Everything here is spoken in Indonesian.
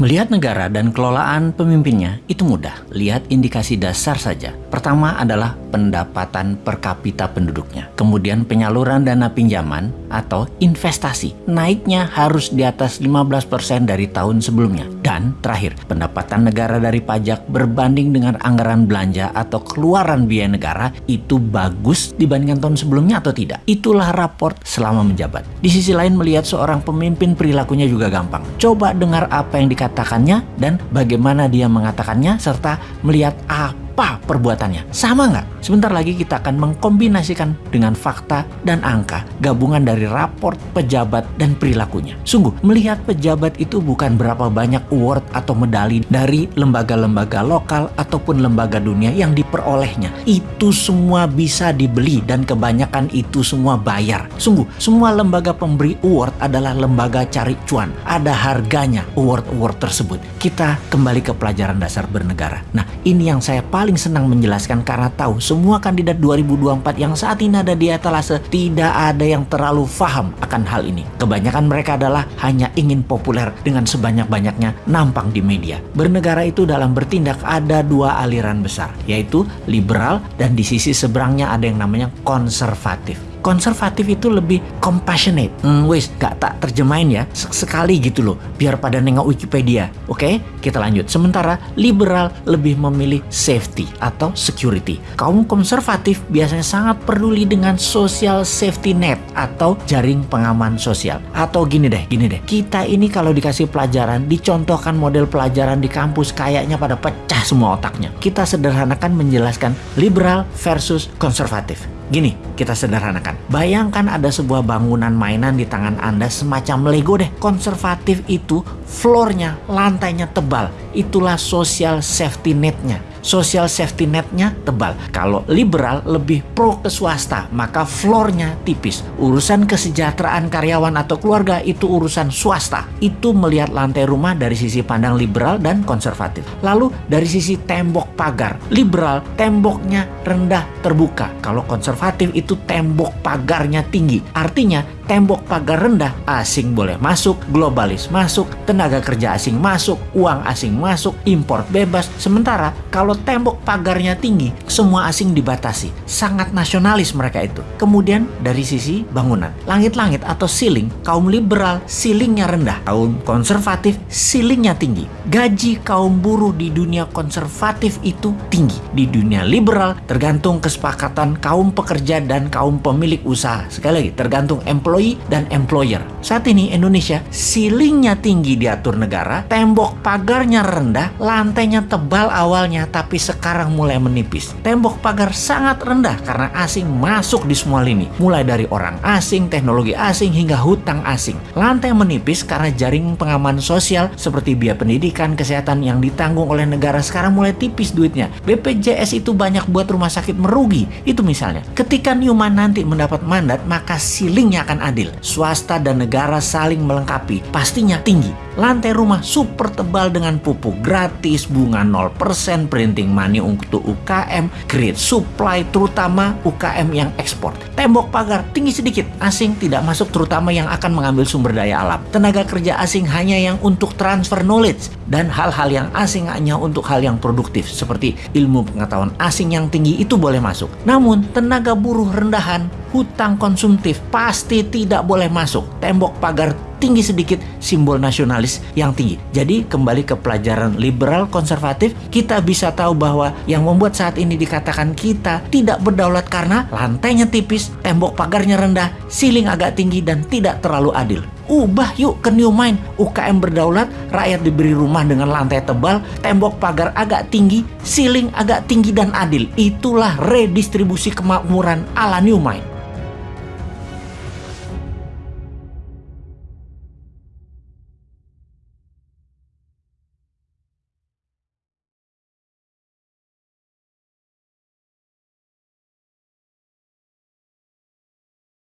Melihat negara dan kelolaan pemimpinnya itu mudah. Lihat indikasi dasar saja. Pertama adalah pendapatan per kapita penduduknya. Kemudian penyaluran dana pinjaman atau investasi. Naiknya harus di atas 15% dari tahun sebelumnya. Dan terakhir, pendapatan negara dari pajak berbanding dengan anggaran belanja atau keluaran biaya negara itu bagus dibandingkan tahun sebelumnya atau tidak. Itulah raport selama menjabat. Di sisi lain melihat seorang pemimpin perilakunya juga gampang. Coba dengar apa yang dikatakan mengatakannya dan bagaimana dia mengatakannya serta melihat apa apa perbuatannya? Sama nggak? Sebentar lagi kita akan mengkombinasikan dengan fakta dan angka gabungan dari raport pejabat dan perilakunya. Sungguh, melihat pejabat itu bukan berapa banyak award atau medali dari lembaga-lembaga lokal ataupun lembaga dunia yang diperolehnya. Itu semua bisa dibeli dan kebanyakan itu semua bayar. Sungguh, semua lembaga pemberi award adalah lembaga cari cuan. Ada harganya award-award tersebut. Kita kembali ke pelajaran dasar bernegara. Nah, ini yang saya paling paling senang menjelaskan karena tahu semua kandidat 2024 yang saat ini ada di etalase tidak ada yang terlalu paham akan hal ini. Kebanyakan mereka adalah hanya ingin populer dengan sebanyak-banyaknya nampang di media. Bernegara itu dalam bertindak ada dua aliran besar, yaitu liberal dan di sisi seberangnya ada yang namanya konservatif konservatif itu lebih compassionate. Hmm, wis, gak tak terjemahin ya. Sekali gitu loh, biar pada nengok Wikipedia. Oke, kita lanjut. Sementara liberal lebih memilih safety atau security. Kaum konservatif biasanya sangat peduli dengan social safety net atau jaring pengaman sosial. Atau gini deh, gini deh. Kita ini kalau dikasih pelajaran, dicontohkan model pelajaran di kampus kayaknya pada pecah semua otaknya. Kita sederhanakan menjelaskan liberal versus konservatif. Gini, kita sederhanakan. Bayangkan ada sebuah bangunan mainan di tangan Anda semacam Lego deh. Konservatif itu floornya, lantainya tebal. Itulah social safety netnya social safety netnya tebal. Kalau liberal lebih pro ke swasta, maka floornya tipis. Urusan kesejahteraan karyawan atau keluarga itu urusan swasta. Itu melihat lantai rumah dari sisi pandang liberal dan konservatif. Lalu dari sisi tembok pagar, liberal temboknya rendah terbuka. Kalau konservatif itu tembok pagarnya tinggi. Artinya tembok pagar rendah, asing boleh masuk, globalis masuk, tenaga kerja asing masuk, uang asing masuk, impor bebas. Sementara kalau tembok pagarnya tinggi, semua asing dibatasi. Sangat nasionalis mereka itu. Kemudian dari sisi bangunan, langit-langit atau ceiling, kaum liberal ceilingnya rendah, kaum konservatif ceilingnya tinggi. Gaji kaum buruh di dunia konservatif itu tinggi. Di dunia liberal tergantung kesepakatan kaum pekerja dan kaum pemilik usaha. Sekali lagi, tergantung employee employee dan employer. Saat ini Indonesia ceilingnya tinggi diatur negara, tembok pagarnya rendah, lantainya tebal awalnya tapi sekarang mulai menipis. Tembok pagar sangat rendah karena asing masuk di semua lini, mulai dari orang asing, teknologi asing hingga hutang asing. Lantai menipis karena jaring pengaman sosial seperti biaya pendidikan, kesehatan yang ditanggung oleh negara sekarang mulai tipis duitnya. BPJS itu banyak buat rumah sakit merugi. Itu misalnya. Ketika Newman nanti mendapat mandat, maka ceilingnya akan adil. Swasta dan negara saling melengkapi, pastinya tinggi. Lantai rumah super tebal dengan pupuk gratis, bunga 0%, printing money untuk UKM, grid supply terutama UKM yang ekspor. Tembok pagar tinggi sedikit, asing tidak masuk terutama yang akan mengambil sumber daya alam. Tenaga kerja asing hanya yang untuk transfer knowledge dan hal-hal yang asing hanya untuk hal yang produktif seperti ilmu pengetahuan asing yang tinggi itu boleh masuk. Namun tenaga buruh rendahan hutang konsumtif pasti tidak boleh masuk. Tembok pagar tinggi sedikit simbol nasionalis yang tinggi. Jadi kembali ke pelajaran liberal konservatif, kita bisa tahu bahwa yang membuat saat ini dikatakan kita tidak berdaulat karena lantainya tipis, tembok pagarnya rendah, ceiling agak tinggi dan tidak terlalu adil. Ubah yuk ke new mind. UKM berdaulat, rakyat diberi rumah dengan lantai tebal, tembok pagar agak tinggi, ceiling agak tinggi dan adil. Itulah redistribusi kemakmuran ala new mind.